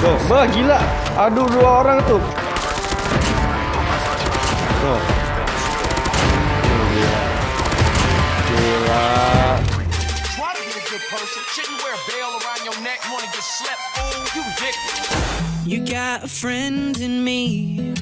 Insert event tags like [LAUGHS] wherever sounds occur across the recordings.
Tuh, bah gila. Aduh dua orang tuh. Tuh. Gila. Gila. Try to be a good person. Shouldn't wear a bell around your neck. Wanna get slept, fool? You ridiculous. You got a friend in me.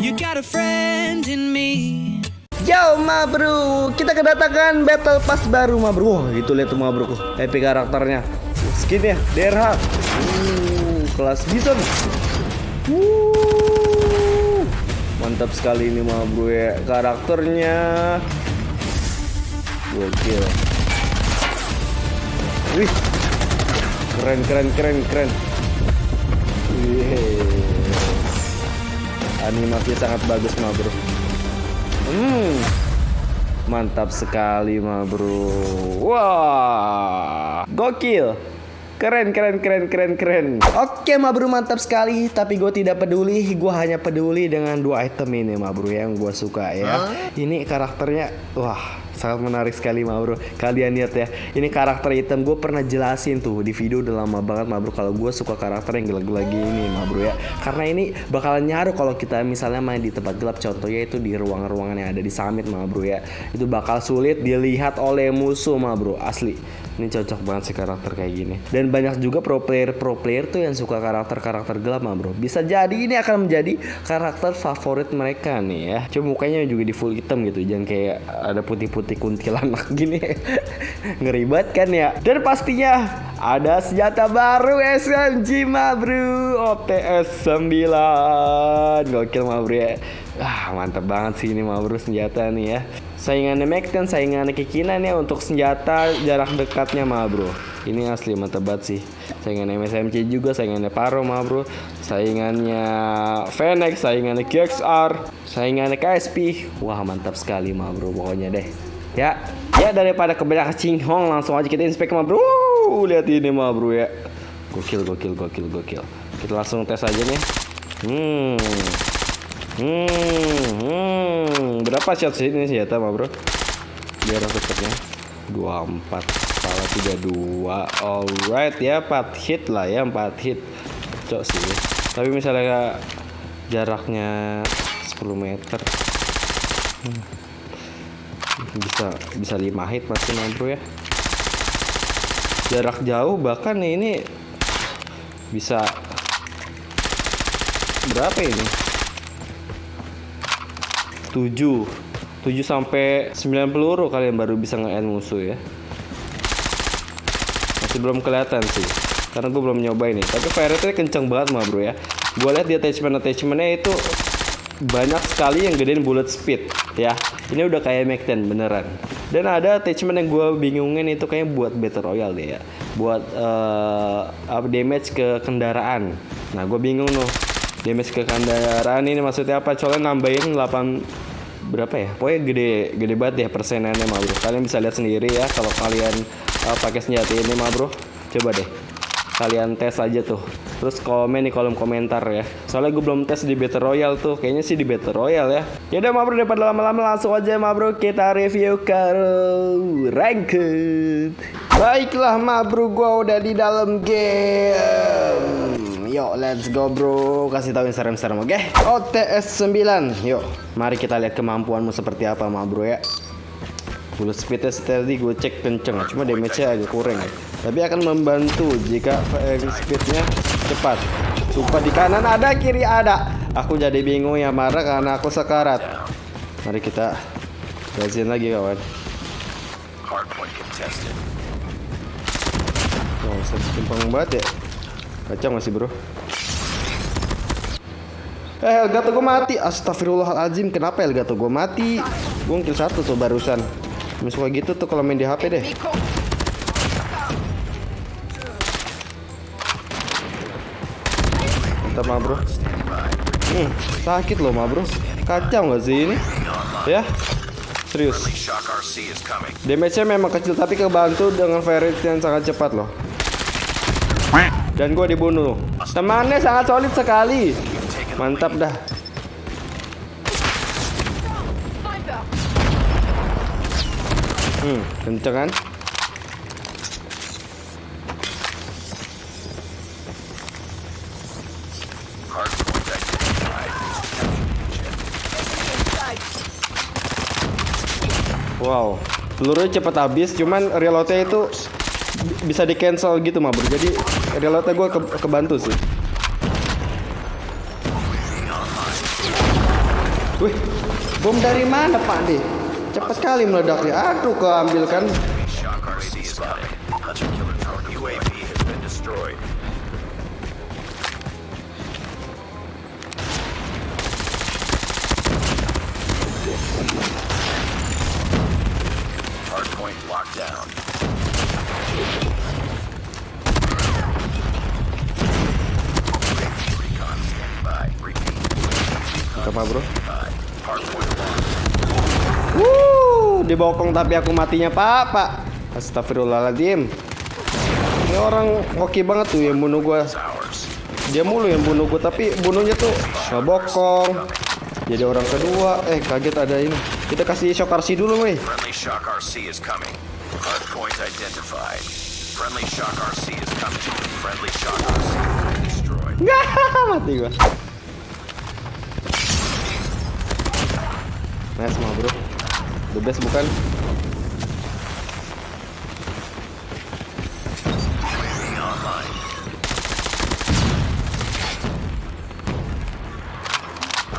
You got a friend in me. Yo ma bro, kita kedatangan battle pass baru ma bro. Wah, itu lihat tuh ma bro, epic karakternya. Skinnya DRH. Uh, kelas bison. Uh, mantap sekali ini ma bro ya karakternya. Gokil. Wih. Keren keren keren keren. Wih. Animasinya sangat bagus ma bro. Hmm. Mantap sekali ma bro. Wah. Gokil. Keren keren keren keren keren. Oke ma bro mantap sekali. Tapi gue tidak peduli. Gue hanya peduli dengan dua item ini ma bro yang gue suka ya. Ini karakternya wah sangat menarik sekali ma bro. Kalian lihat ya. Ini karakter item gue pernah jelasin tuh di video udah lama banget ma bro. Kalau gue suka karakter yang gelap-gelap gini ma bro ya. Karena ini bakalan nyaru kalau kita misalnya main di tempat gelap. Contohnya itu di ruangan-ruangan yang ada di summit ma bro ya. Itu bakal sulit dilihat oleh musuh ma bro. Asli. Ini cocok banget sih karakter kayak gini. Dan banyak juga pro player pro player tuh yang suka karakter-karakter gelap mah bro. Bisa jadi ini akan menjadi karakter favorit mereka nih ya. Cuma mukanya juga di full hitam gitu. Jangan kayak ada putih-putih kuntilanak [LAUGHS] gini. Ngeri banget kan ya. Dan pastinya ada senjata baru SMG mah bro. OTS 9. Gokil mah bro ya. Ah mantap banget sih ini bro senjata nih ya. Saingannya 10, saingannya Kikinan ya untuk senjata jarak dekatnya mah bro. Ini asli mantap banget sih. Saingannya MSMC juga, saingannya Paro mah bro. Saingannya Fenix, saingannya QXR, saingannya KSP. Wah mantap sekali mah bro pokoknya deh. Ya, ya daripada kebanyakan cinghong langsung aja kita inspek bro. Lihat ini mah bro ya. Gokil, gokil, gokil, gokil. Kita langsung tes aja nih. Hmm. Hmm, hmm. Berapa shot sih ini senjata mah bro? Biar aku cepetnya 24 Salah 32 Alright ya 4 hit lah ya 4 hit Cok sih Tapi misalnya jaraknya 10 meter hmm. Bisa bisa 5 hit pasti mah bro ya Jarak jauh bahkan ini Bisa Berapa ini? 7 7 sampai 9 peluru kalian baru bisa nge-end musuh ya. Masih belum kelihatan sih karena gue belum nyoba ini tapi fire rate kenceng banget mah bro ya. Gue lihat di attachment attachmentnya itu banyak sekali yang gedein bullet speed ya. Ini udah kayak Mac 10 beneran. Dan ada attachment yang gue bingungin itu kayak buat battle royale deh ya. Buat uh, damage ke kendaraan. Nah gue bingung loh damage ke kendaraan ini maksudnya apa? Soalnya nambahin 8 berapa ya? Pokoknya gede gede banget ya persenannya mah bro. Kalian bisa lihat sendiri ya kalau kalian uh, pakai senjata ini mah bro. Coba deh kalian tes aja tuh. Terus komen di kolom komentar ya. Soalnya gue belum tes di battle royale tuh. Kayaknya sih di battle royale ya. Yaudah mah bro daripada lama-lama langsung aja mah bro. Kita review ke ranked. Baiklah mah bro gue udah di dalam game Yuk, let's go bro. Kasih tahu yang serem-serem, oke? Okay? OTS 9. Yuk, mari kita lihat kemampuanmu seperti apa, ma bro ya. Bullet speednya tadi gue cek kenceng, cuma damage-nya agak kurang. Tapi akan membantu jika speednya cepat. Sumpah di kanan ada, kiri ada. Aku jadi bingung ya marah karena aku sekarat. Mari kita gasin lagi kawan. Oh, setimpang banget ya. Kacau masih bro? Eh Elgato gue mati. Astagfirullahaladzim Kenapa Elgato? Gue mati. Gue kill satu tuh barusan. Suka gitu tuh kalau main di HP deh. Mantap mah bro. Hmm, Sakit loh mah bro. Kacau gak sih ini? Ya? Serius. Damage-nya memang kecil Tapi kebantu dengan rate yang sangat cepat loh dan gue dibunuh. Temannya sangat solid sekali. Mantap dah. Hmm, kenceng kan? Wow, pelurunya cepat habis, cuman reloadnya itu bisa di cancel gitu mabur. Jadi reloadnya gue ke kebantu sih. Wih, bom dari mana Pak De? Cepat kali meledaknya. Aduh, keambil kan. Hardpoint locked down. Apa bro? Wuh, dibokong tapi aku matinya Pak, Pak. Astagfirullahaladzim. Ini orang oke banget tuh yang bunuh gua. Ours. Dia mulu yang bunuh gua tapi bunuhnya tuh nggak bokong. Jadi orang kedua, eh kaget ada ini. Kita kasih shock RC dulu, weh. Friendly Shock RC is coming. Friendly Shock RC is coming. Friendly Shock RC has been destroyed. [LAUGHS] mati gua. Nice mah bro. The best bukan?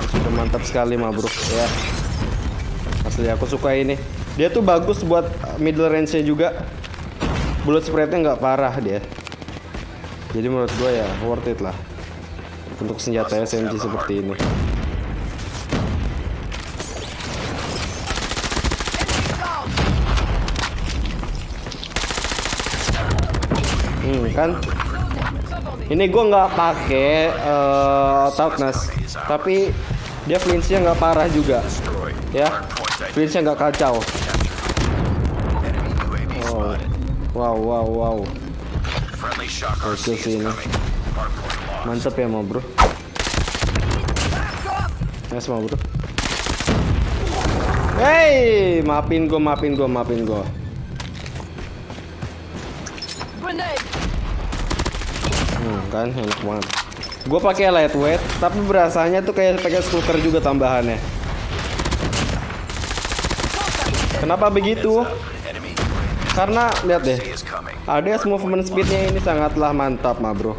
Sudah mantap sekali mah bro ya. Asli aku suka ini. Dia tuh bagus buat middle range-nya juga. Bullet spread-nya nggak parah dia. Jadi menurut gua ya worth it lah. Untuk senjata SMG seperti ini. Kan? Ini gua nggak pakai uh, toughness tapi dia flinchnya nggak parah juga ya. Flinchnya nggak kacau. Spotted. wow wow wow. Oke sih ini. mantep ya mau bro. Nice mau bro. Hey, maafin gua, maafin gua, maafin gua. Hmm, kan enak banget. Gue pakai lightweight, tapi berasanya tuh kayak pakai scooter juga tambahannya. Kenapa begitu? Karena lihat deh. ADS movement speednya ini sangatlah mantap, ma bro.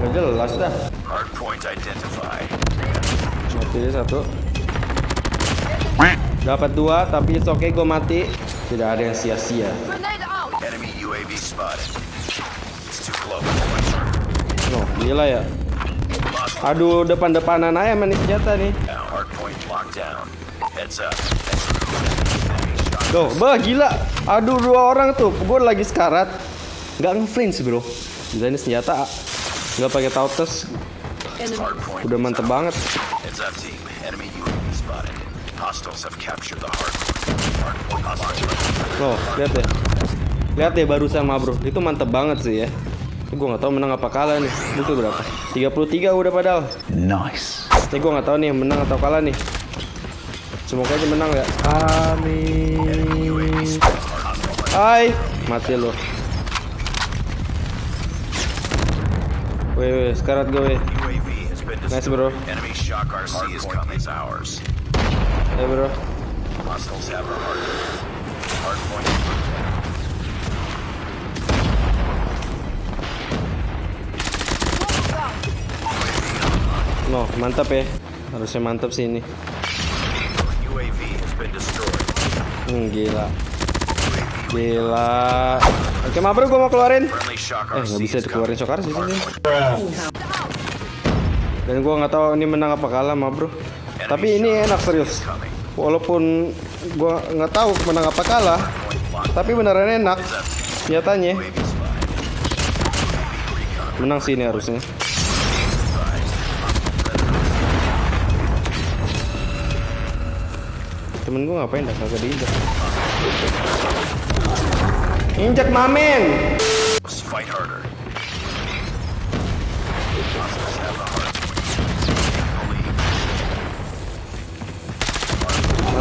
Gak jelas dah. Mati satu. Dapat dua, tapi it's okay gue mati. Tidak ada yang sia-sia. Enemy UAV spotted. It's too close. No, gila ya. Aduh, depan-depanan aja main senjata nih. Tuh, bah gila. Aduh, dua orang tuh. Gue lagi sekarat. Nggak nge-flinch, bro. Gila ini senjata nggak pakai tautes. Udah mantep banget. Heads up team. Enemy UAV spotted. Hostiles have captured the hardpoint. Tuh, lihat deh. Lihat deh barusan mah, bro. Itu mantep banget sih ya. Gue nggak tahu menang apa kalah nih. Itu berapa? 33 udah padahal. Nice. Ini gue nggak tahu nih menang atau kalah nih. Semoga aja menang ya. Amin. Hai, mati lo. Weh, weh, sekarat gue, weh. Nice, bro. Enemy shock RC is coming. Is ours. Ayo, bro. Hostiles have our. No, mantap ya. Harusnya mantap sih ini. Hmm, gila. Gila. Oke, ma bro, gue mau keluarin. Eh, nggak bisa is dikeluarin sokar sih sini. Dan gue nggak tahu ini menang apa kalah, ma bro. Tapi ini enak serius. Walaupun gue nggak tahu menang apa kalah, tapi beneran enak. Nyatanya menang sih ini harusnya. Temen gue ngapain dah kagak diinjak. Injak mamen.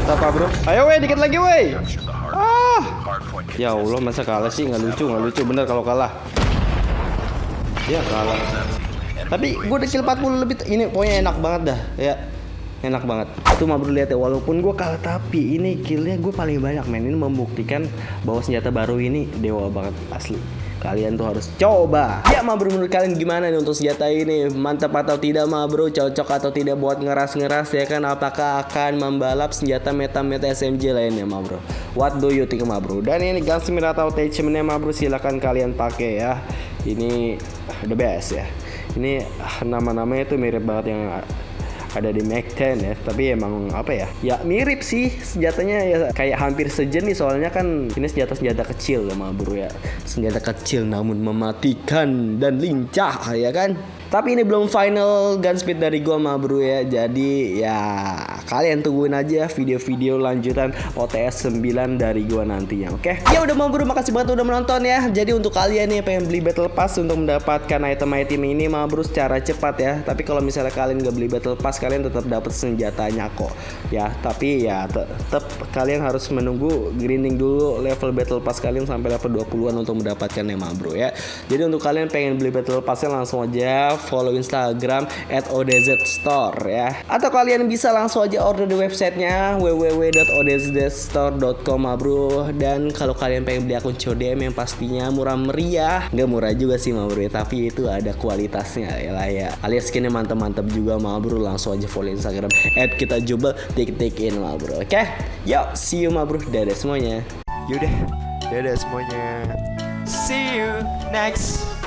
Mantap pak bro. Ayo weh dikit lagi weh. Ah. Ya Allah masa kalah sih nggak lucu nggak lucu bener kalau kalah. Ya kalah. Tapi gue udah kill 40 lebih ini pokoknya enak banget dah ya. enak banget itu mah bro lihat ya walaupun gue kalah tapi ini killnya gue paling banyak men ini membuktikan bahwa senjata baru ini dewa banget asli kalian tuh harus coba. Ya ma bro menurut kalian gimana nih untuk senjata ini? Mantap atau tidak ma bro? Cocok atau tidak buat ngeras-ngeras ya kan? Apakah akan membalap senjata meta-meta SMG lainnya ma bro? What do you think ma bro? Dan ini gunsmith atau attachmentnya ma bro silahkan kalian pakai ya. Ini the best ya. Ini ah, nama-namanya tuh mirip banget yang ada di Mac 10 ya tapi emang apa ya? Ya mirip sih senjatanya ya. Kayak hampir sejenis soalnya kan ini senjata senjata kecil ya bro ya. Senjata kecil namun mematikan dan lincah ya kan tapi ini belum final gunsmith dari gua ma bro ya. Jadi ya kalian tungguin aja video-video lanjutan OTS 9 dari gua nantinya oke? Ya udah ma bro makasih banget udah menonton ya. Jadi untuk kalian nih pengen beli battle pass untuk mendapatkan item-item ini ma bro secara cepat ya. Tapi kalau misalnya kalian gak beli battle pass kalian tetap dapat senjatanya kok ya. Tapi ya tetap kalian harus menunggu grinding dulu level battle pass kalian sampai level 20-an untuk mendapatkannya ma bro ya. Jadi untuk kalian pengen beli battle passnya langsung aja follow Instagram at ODZ Store ya. Atau kalian bisa langsung aja order di websitenya www.odzstore.com ma bro. Dan kalau kalian pengen beli akun CODM yang pastinya murah meriah, nggak murah juga sih ma bro, ya, tapi itu ada kualitasnya ya lah ya. Alias skinnya mantap-mantap juga ma bro. Langsung aja follow Instagram at kita coba tik tikin ma bro. Oke, yuk see you ma bro. Dadah semuanya. Yaudah, dadah semuanya. See you next